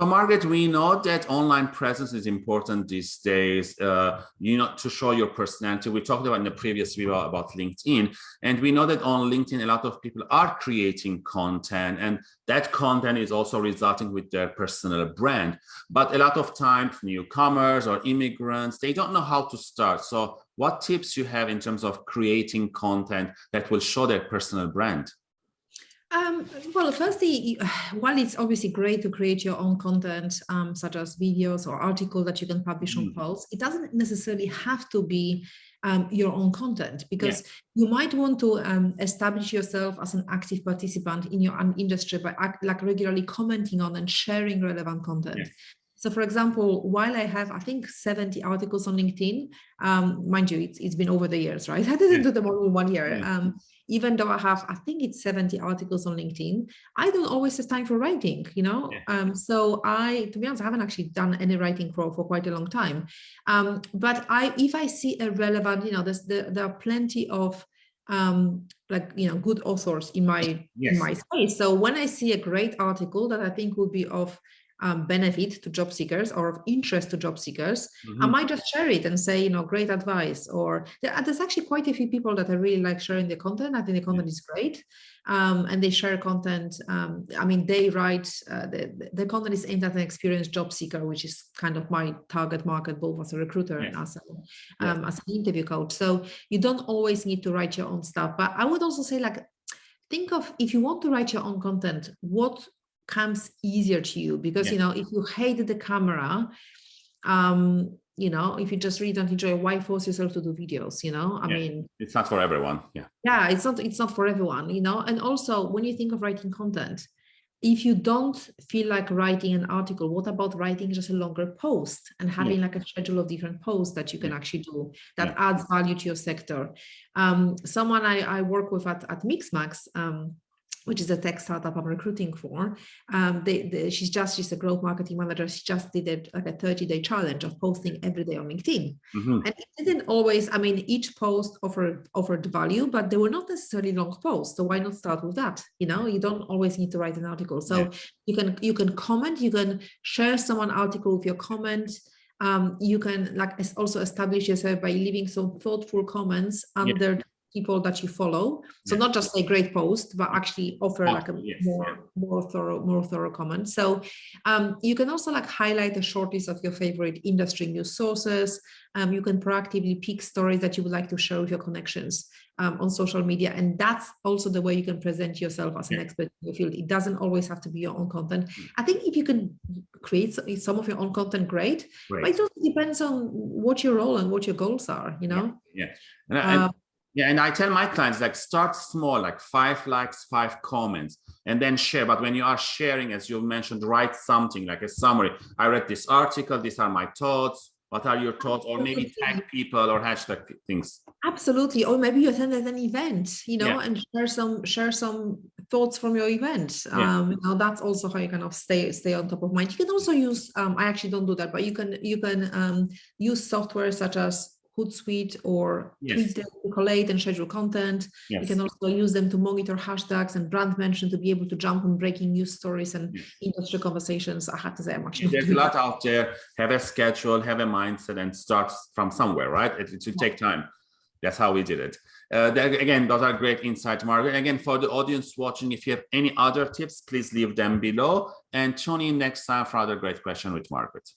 So Margaret, we know that online presence is important these days, uh, you know, to show your personality. We talked about in the previous video about LinkedIn, and we know that on LinkedIn, a lot of people are creating content and that content is also resulting with their personal brand. But a lot of times newcomers or immigrants, they don't know how to start. So what tips you have in terms of creating content that will show their personal brand? Um, well, firstly, while it's obviously great to create your own content, um, such as videos or articles that you can publish mm. on Pulse, it doesn't necessarily have to be um, your own content because yeah. you might want to um, establish yourself as an active participant in your industry by like regularly commenting on and sharing relevant content. So for example, while I have, I think 70 articles on LinkedIn, um, mind you, it's, it's been over the years, right? I didn't yeah. do them all in one year. Yeah. Um, even though I have, I think it's 70 articles on LinkedIn, I don't always have time for writing, you know? Yeah. Um, so I, to be honest, I haven't actually done any writing for, for quite a long time. Um, but I, if I see a relevant, you know, there's, there, there are plenty of um, like, you know, good authors in my, yes. in my space. So when I see a great article that I think would be of um, benefit to job seekers or of interest to job seekers, mm -hmm. I might just share it and say, you know, great advice. Or there's actually quite a few people that I really like sharing the content. I think the content yeah. is great. Um, and they share content. Um, I mean, they write, uh, the, the content is aimed at an experienced job seeker, which is kind of my target market, both as a recruiter yeah. and as, a, um, as an interview coach. So you don't always need to write your own stuff. But I would also say like, think of if you want to write your own content, what comes easier to you because yeah. you know if you hate the camera um you know if you just really don't enjoy why force yourself to do videos you know i yeah. mean it's not for everyone yeah yeah it's not it's not for everyone you know and also when you think of writing content if you don't feel like writing an article what about writing just a longer post and having yeah. like a schedule of different posts that you can actually do that adds value to your sector um someone i i work with at, at mixmax um which is a tech startup I'm recruiting for. Um, they, they, she's just, she's a growth marketing manager. She just did it like a 30 day challenge of posting every day on LinkedIn. Mm -hmm. And it didn't always, I mean, each post offered, offered value, but they were not necessarily long posts. So why not start with that? You know, you don't always need to write an article. So yeah. you can, you can comment, you can share someone article with your comment. Um, you can like also establish yourself by leaving some thoughtful comments under yeah people that you follow. So not just a great post, but actually offer oh, like a yes, more, yeah. more thorough, more thorough comment. So um, you can also like highlight a short list of your favorite industry news sources. Um, you can proactively pick stories that you would like to share with your connections um, on social media. And that's also the way you can present yourself as an expert in your field. It doesn't always have to be your own content. Mm. I think if you can create some of your own content, great. But it also depends on what your role and what your goals are, you know? Yeah. yeah. And, um, yeah, and I tell my clients like start small, like five likes, five comments, and then share. But when you are sharing, as you mentioned, write something like a summary. I read this article. These are my thoughts. What are your thoughts? Or maybe tag people or hashtag things. Absolutely. Or maybe you attended an event, you know, yeah. and share some share some thoughts from your event. Yeah. Um, you know, that's also how you kind of stay stay on top of mind. You can also use. Um, I actually don't do that, but you can you can um, use software such as Hootsuite or yes. to collate and schedule content. Yes. You can also use them to monitor hashtags and brand mention to be able to jump on breaking news stories and yes. industry conversations. I have to say, I'm actually there's a lot that. out there. Have a schedule, have a mindset, and start from somewhere, right? It, it should take time. That's how we did it. Uh, again, those are great insights, Margaret. Again, for the audience watching, if you have any other tips, please leave them below and tune in next time for other great question with Margaret.